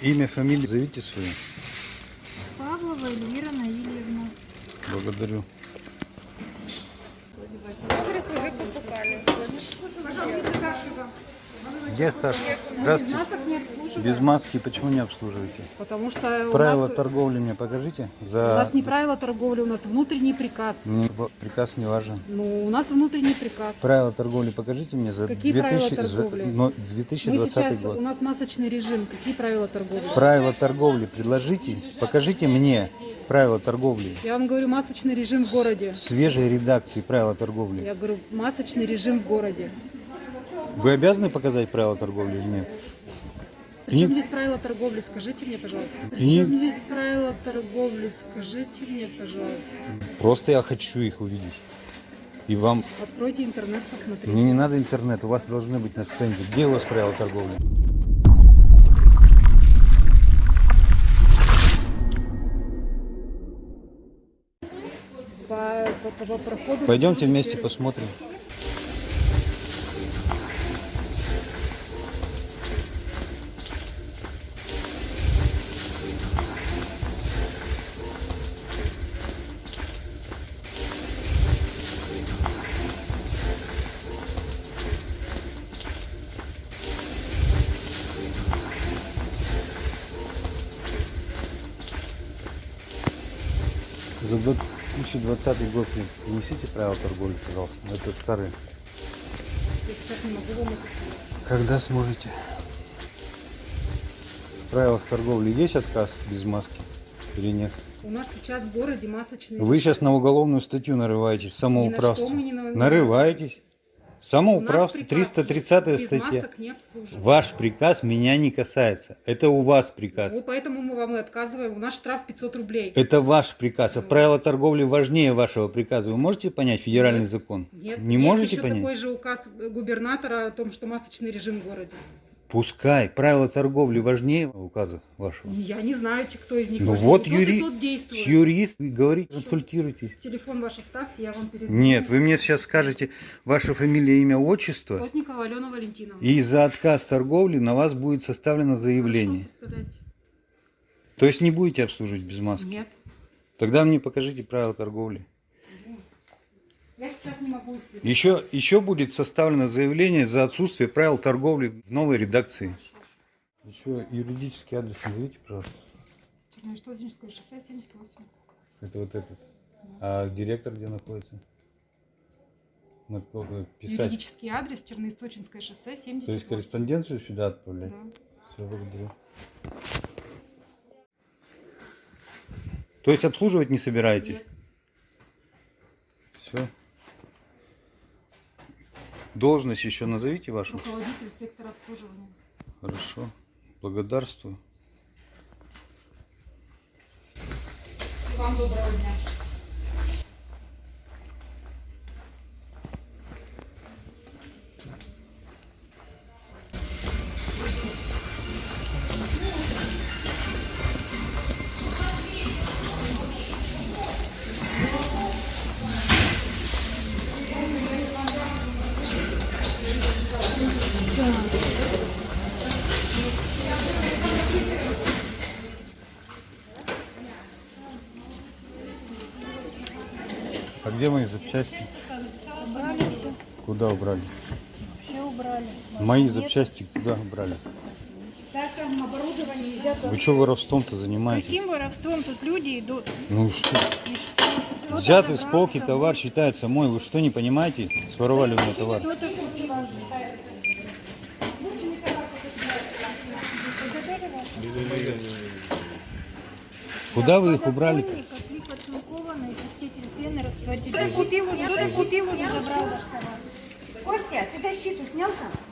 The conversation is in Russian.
Имя, фамилию зовите свою. Павлова Эльвира Наильевна. Благодарю. Где старший? Здравствуйте. Масок не обслуживаем. Без маски почему не обслуживаете? Потому что у Правила нас, торговли мне покажите. у За нас не правила торговли, у нас внутренний приказ. Мне приказ не важен. Ну, у нас внутренний приказ. Правила торговли покажите мне за, Какие 2000 правила за торговли? но- Мы 2020 сейчас, год. у нас масочный режим. Какие правила торговли? Правила торговли предложите. Покажите мне правила торговли. Я вам говорю, масочный режим в городе. Свежей редакции правила торговли. Я говорю, масочный режим в городе. Вы обязаны показать правила торговли или нет? Причем здесь правила торговли? Скажите мне, пожалуйста. Причем здесь правила торговли? Скажите мне, пожалуйста. Просто я хочу их увидеть. И вам Откройте интернет, посмотрите. Мне не надо интернет, у вас должны быть на стенде. Где у вас правила торговли? По, по- по проходу Пойдемте сервис. вместе посмотрим. За 2020 год принесите правила торговли, пожалуйста. Это старые. Когда сможете? В правилах торговли есть отказ без маски или нет? У нас сейчас в городе масочный Вы сейчас на уголовную статью нарываетесь, самоуправство. Ни на что мы не на- Нарываетесь. Самоуправство, приказ 330 без статья. Ваш приказ меня не касается. Это у вас приказ. Ну, поэтому мы вам и отказываем. У нас штраф 500 рублей. Это ваш приказ. А правила торговли важнее вашего приказа. Вы можете понять федеральный Нет. закон? Нет, Не есть можете еще понять? такой же указ губернатора о том, что масочный режим в городе. Пускай. Правила торговли важнее указа вашего. Я не знаю, кто из них Ну важнее. вот юри... тот действует. юрист, говорите, консультируйтесь. Телефон ваш оставьте, я вам перезвоню. Нет, вы мне сейчас скажете ваше фамилия, имя, отчество, Плотникова Алена Валентиновна. и за отказ торговли на вас будет составлено заявление. То есть не будете обслуживать без маски? Нет. Тогда мне покажите правила торговли. Я сейчас не могу их. Еще, еще будет составлено заявление за отсутствие правил торговли в новой редакции. Еще юридический адрес назовите, пожалуйста. Черноштозинское шоссе 78. Это вот этот. А директор где находится? На кого писать? Юридический адрес Черноисточинское шоссе 78. То есть корреспонденцию сюда отправлять? Да. Все, благодарю. То есть обслуживать не собираетесь? Нет. Должность еще назовите вашу. Руководитель сектора обслуживания. Хорошо. Благодарствую. Вам доброго дня. А где мои запчасти? Убрали все, Куда убрали? все убрали. Мои запчасти куда убрали? Вы что воровством-то занимаетесь? Каким воровством тут люди идут? Ну что? И что? Взятый с полки товар считается мой. Вы что не понимаете? Своровали у меня товар. Куда вы их убрали? -то? Пены, растворитель. Кто купил уже, кто купил уже, забрал. Костя, ты защиту снял там?